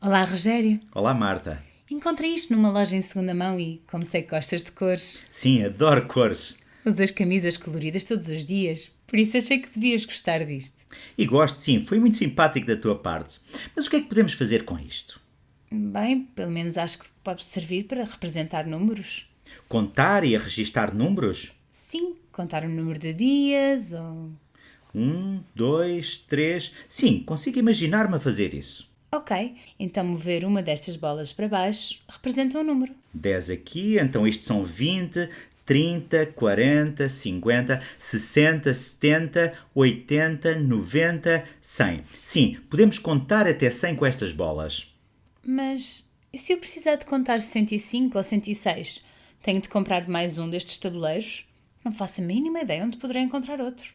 Olá, Rogério. Olá, Marta. Encontrei isto numa loja em segunda mão e, como sei que gostas de cores, Sim, adoro cores. usas camisas coloridas todos os dias, por isso achei que devias gostar disto. E gosto, sim, foi muito simpático da tua parte. Mas o que é que podemos fazer com isto? Bem, pelo menos acho que pode servir para representar números. Contar e registar números? Sim, contar o número de dias ou. Um, dois, três. Sim, consigo imaginar-me a fazer isso. Ok, então mover uma destas bolas para baixo representa um número. 10 aqui, então isto são 20, 30, 40, 50, 60, 70, 80, 90, 100. Sim, podemos contar até 100 com estas bolas. Mas e se eu precisar de contar 105 ou 106? Tenho de comprar mais um destes tabuleiros? Não faço a mínima ideia onde poderei encontrar outro.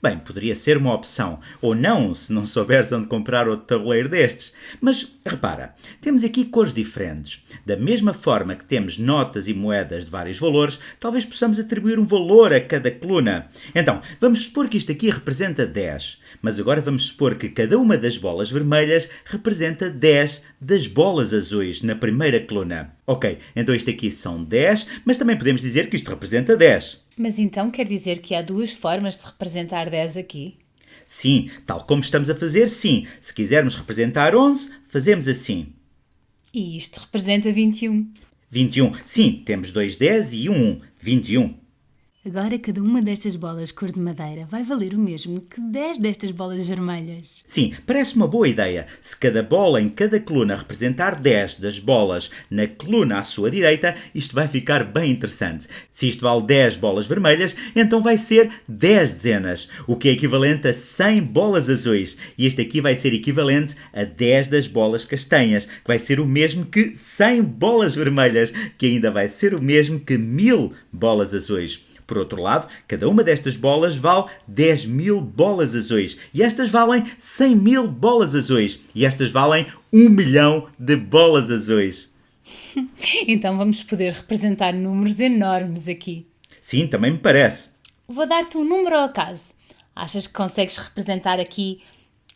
Bem, poderia ser uma opção, ou não, se não souberes onde comprar outro tabuleiro destes. Mas repara, temos aqui cores diferentes. Da mesma forma que temos notas e moedas de vários valores, talvez possamos atribuir um valor a cada coluna. Então, vamos supor que isto aqui representa 10, mas agora vamos supor que cada uma das bolas vermelhas representa 10 das bolas azuis na primeira coluna. Ok, então isto aqui são 10, mas também podemos dizer que isto representa 10. Mas então quer dizer que há duas formas de representar 10 aqui? Sim, tal como estamos a fazer, sim. Se quisermos representar 11, fazemos assim. E isto representa 21. 21. Sim, temos dois 10 e um 1. 21. Agora cada uma destas bolas cor de madeira vai valer o mesmo que 10 destas bolas vermelhas. Sim, parece uma boa ideia. Se cada bola em cada coluna representar 10 das bolas na coluna à sua direita, isto vai ficar bem interessante. Se isto vale 10 bolas vermelhas, então vai ser 10 dezenas, o que é equivalente a 100 bolas azuis. E este aqui vai ser equivalente a 10 das bolas castanhas, que vai ser o mesmo que 100 bolas vermelhas, que ainda vai ser o mesmo que 1000 bolas azuis. Por outro lado, cada uma destas bolas vale 10 mil bolas azuis. E estas valem 100 mil bolas azuis. E estas valem 1 milhão de bolas azuis. Então vamos poder representar números enormes aqui. Sim, também me parece. Vou dar-te um número ao acaso. Achas que consegues representar aqui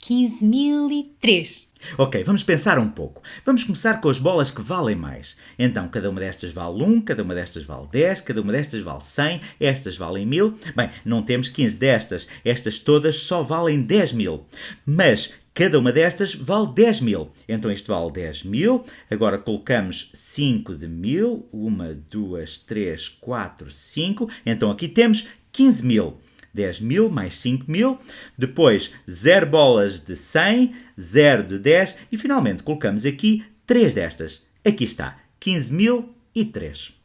15.003? Ok, vamos pensar um pouco. Vamos começar com as bolas que valem mais. Então, cada uma destas vale 1, cada uma destas vale 10, cada uma destas vale 100, estas valem 1000. Bem, não temos 15 destas, estas todas só valem 10 mil. Mas cada uma destas vale 10 mil. Então isto vale 10 mil. Agora colocamos 5 de mil. 1, 2, 3, 4, 5. Então aqui temos 15 mil. 10 mil mais 5 mil, depois 0 bolas de 100, 0 de 10 e finalmente colocamos aqui 3 destas. Aqui está, 15.003.